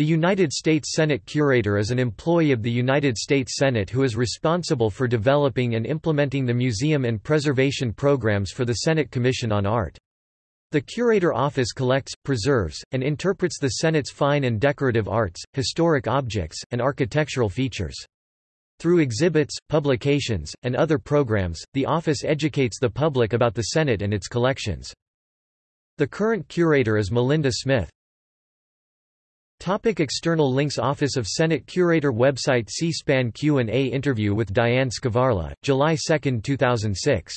The United States Senate Curator is an employee of the United States Senate who is responsible for developing and implementing the museum and preservation programs for the Senate Commission on Art. The Curator Office collects, preserves, and interprets the Senate's fine and decorative arts, historic objects, and architectural features. Through exhibits, publications, and other programs, the office educates the public about the Senate and its collections. The current curator is Melinda Smith. Topic external links Office of Senate Curator Website C-SPAN Q&A interview with Diane Skvarla, July 2, 2006